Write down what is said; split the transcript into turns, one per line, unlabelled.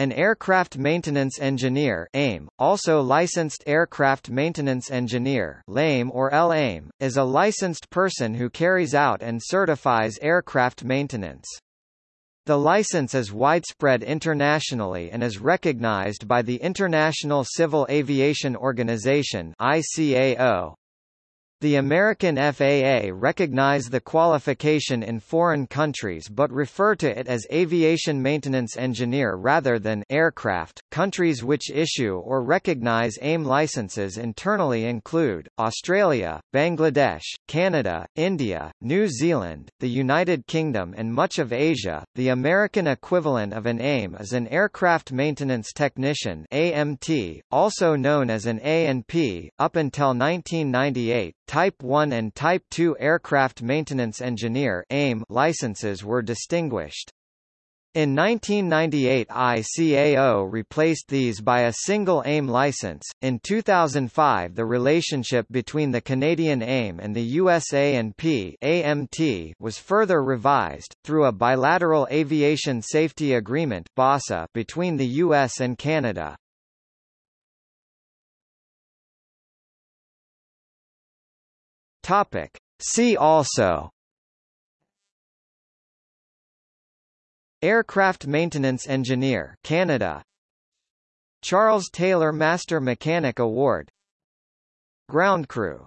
An aircraft maintenance engineer AME, also licensed aircraft maintenance engineer LAME or LAME, is a licensed person who carries out and certifies aircraft maintenance. The license is widespread internationally and is recognized by the International Civil Aviation Organization ICAO. The American FAA recognize the qualification in foreign countries but refer to it as aviation maintenance engineer rather than aircraft. Countries which issue or recognize AME licenses internally include Australia, Bangladesh, Canada, India, New Zealand, the United Kingdom and much of Asia. The American equivalent of an AME is an aircraft maintenance technician AMT, also known as an A&P. Up until 1998, Type 1 and Type 2 Aircraft Maintenance Engineer AME licenses were distinguished. In 1998 ICAO replaced these by a single AME license. In 2005 the relationship between the Canadian AME and the US A&P AMT was further revised, through a bilateral aviation safety agreement BASA between the US and Canada. Topic. See also Aircraft Maintenance Engineer Canada. Charles Taylor Master Mechanic Award. Ground crew